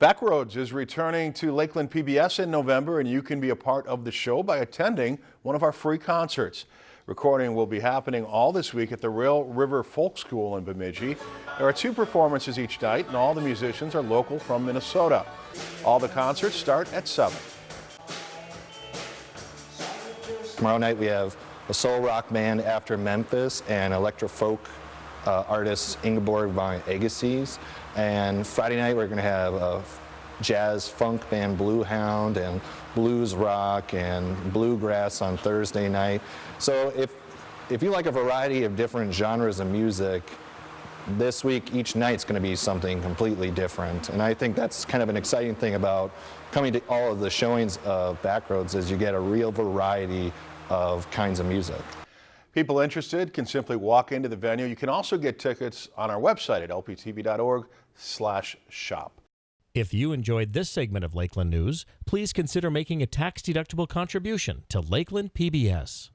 Backroads is returning to Lakeland PBS in November and you can be a part of the show by attending one of our free concerts. Recording will be happening all this week at the Rail River Folk School in Bemidji. There are two performances each night and all the musicians are local from Minnesota. All the concerts start at 7. Tomorrow night we have a soul rock band After Memphis and electro folk uh, artist Ingeborg von Agassiz. And Friday night we're going to have a jazz funk band Blue Hound and blues rock and bluegrass on Thursday night. So if, if you like a variety of different genres of music, this week each night's going to be something completely different. And I think that's kind of an exciting thing about coming to all of the showings of Backroads is you get a real variety of kinds of music. People interested can simply walk into the venue. You can also get tickets on our website at lptv.org slash shop. If you enjoyed this segment of Lakeland News, please consider making a tax-deductible contribution to Lakeland PBS.